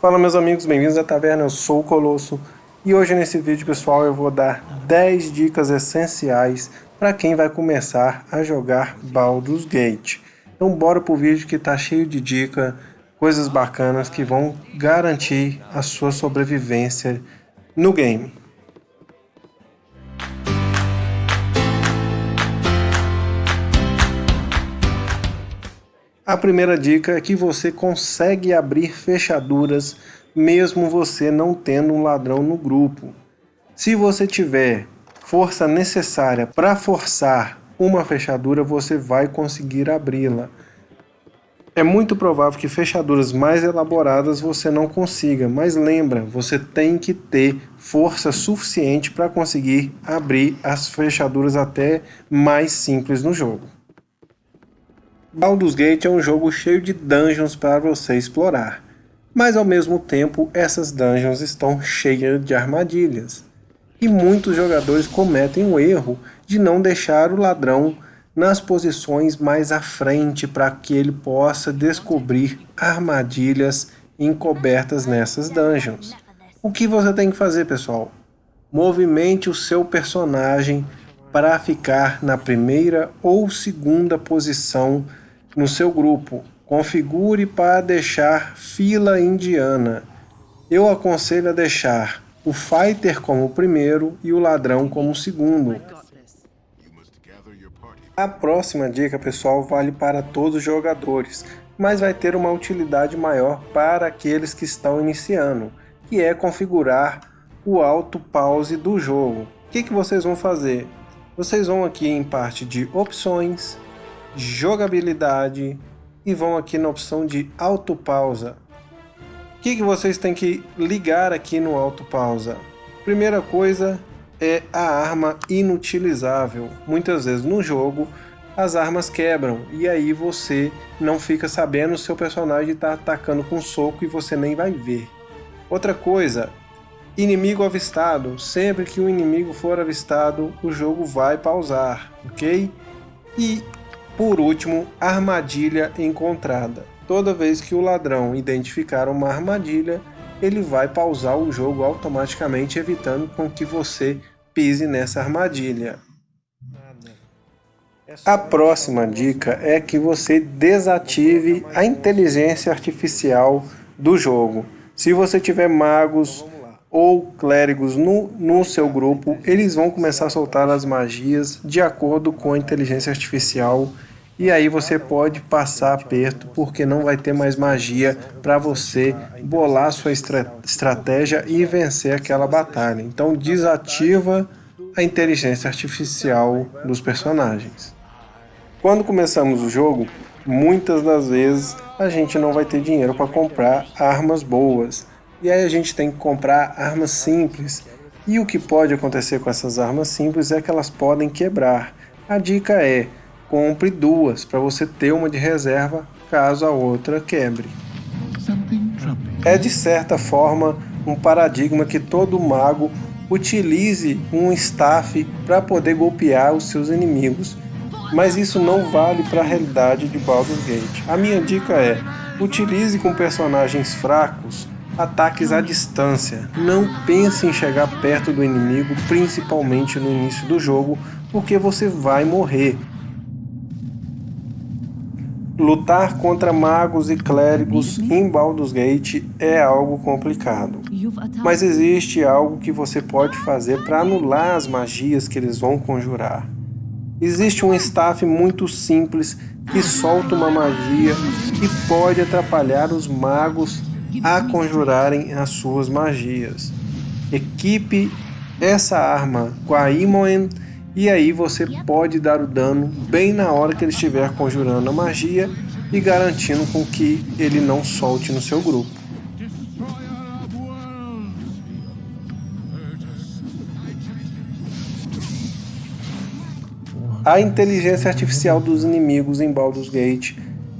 Fala meus amigos, bem-vindos à taverna, eu sou o Colosso e hoje nesse vídeo pessoal eu vou dar 10 dicas essenciais para quem vai começar a jogar Baldur's Gate. Então bora pro vídeo que tá cheio de dica, coisas bacanas que vão garantir a sua sobrevivência no game. A primeira dica é que você consegue abrir fechaduras mesmo você não tendo um ladrão no grupo. Se você tiver força necessária para forçar uma fechadura, você vai conseguir abri-la. É muito provável que fechaduras mais elaboradas você não consiga, mas lembra, você tem que ter força suficiente para conseguir abrir as fechaduras até mais simples no jogo. Baldur's Gate é um jogo cheio de dungeons para você explorar, mas ao mesmo tempo essas dungeons estão cheias de armadilhas. E muitos jogadores cometem o erro de não deixar o ladrão nas posições mais à frente para que ele possa descobrir armadilhas encobertas nessas dungeons. O que você tem que fazer, pessoal? Movimente o seu personagem para ficar na primeira ou segunda posição no seu grupo. Configure para deixar fila indiana. Eu aconselho a deixar o fighter como o primeiro e o ladrão como o segundo. A próxima dica, pessoal, vale para todos os jogadores, mas vai ter uma utilidade maior para aqueles que estão iniciando, que é configurar o auto pause do jogo. O que, que vocês vão fazer? Vocês vão aqui em parte de opções, jogabilidade e vão aqui na opção de autopausa. O que, que vocês têm que ligar aqui no autopausa? Primeira coisa é a arma inutilizável. Muitas vezes no jogo as armas quebram e aí você não fica sabendo se seu personagem está atacando com soco e você nem vai ver. Outra coisa, inimigo avistado. Sempre que o um inimigo for avistado, o jogo vai pausar, ok? E por último, armadilha encontrada. Toda vez que o ladrão identificar uma armadilha, ele vai pausar o jogo automaticamente, evitando com que você pise nessa armadilha. A próxima dica é que você desative a inteligência artificial do jogo. Se você tiver magos ou clérigos no, no seu grupo, eles vão começar a soltar as magias de acordo com a inteligência artificial e aí você pode passar aperto porque não vai ter mais magia para você bolar sua estra estratégia e vencer aquela batalha. Então desativa a inteligência artificial dos personagens. Quando começamos o jogo, muitas das vezes a gente não vai ter dinheiro para comprar armas boas. E aí a gente tem que comprar armas simples. E o que pode acontecer com essas armas simples é que elas podem quebrar. A dica é, compre duas para você ter uma de reserva caso a outra quebre. É de certa forma um paradigma que todo mago utilize um staff para poder golpear os seus inimigos, mas isso não vale para a realidade de Baldur's Gate. A minha dica é, utilize com personagens fracos ataques à distância. Não pense em chegar perto do inimigo, principalmente no início do jogo, porque você vai morrer. Lutar contra magos e clérigos em Baldur's Gate é algo complicado. Mas existe algo que você pode fazer para anular as magias que eles vão conjurar. Existe um staff muito simples que solta uma magia e pode atrapalhar os magos a conjurarem as suas magias. Equipe essa arma com a Imoen e aí você pode dar o dano bem na hora que ele estiver conjurando a magia e garantindo com que ele não solte no seu grupo. A inteligência artificial dos inimigos em Baldur's Gate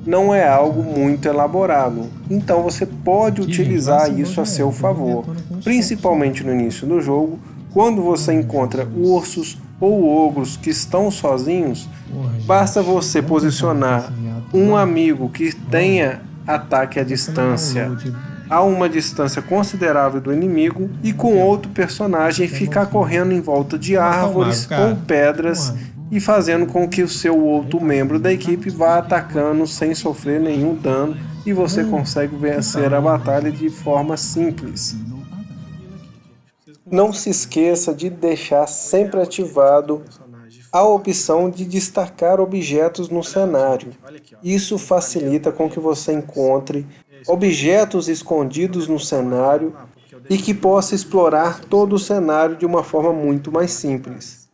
não é algo muito elaborado, então você pode utilizar isso a seu favor, principalmente no início do jogo, quando você encontra ursos ou ogros que estão sozinhos, basta você posicionar um amigo que tenha ataque à distância. a uma distância considerável do inimigo e com outro personagem ficar correndo em volta de árvores ou pedras e fazendo com que o seu outro membro da equipe vá atacando sem sofrer nenhum dano e você consegue vencer a batalha de forma simples. Não se esqueça de deixar sempre ativado a opção de destacar objetos no cenário. Isso facilita com que você encontre objetos escondidos no cenário e que possa explorar todo o cenário de uma forma muito mais simples.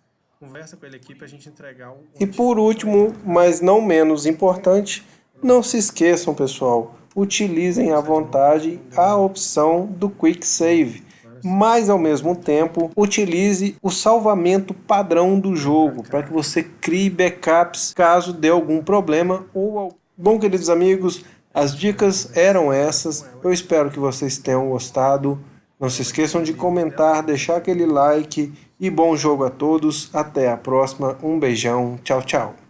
E por último, mas não menos importante, não se esqueçam pessoal, utilizem à vontade a opção do Quick Save, mas ao mesmo tempo utilize o salvamento padrão do jogo para que você crie backups caso dê algum problema ou Bom, queridos amigos, as dicas eram essas. Eu espero que vocês tenham gostado. Não se esqueçam de comentar, deixar aquele like e bom jogo a todos. Até a próxima. Um beijão. Tchau, tchau.